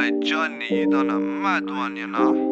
My journey you done a mad one, you know.